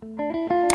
Música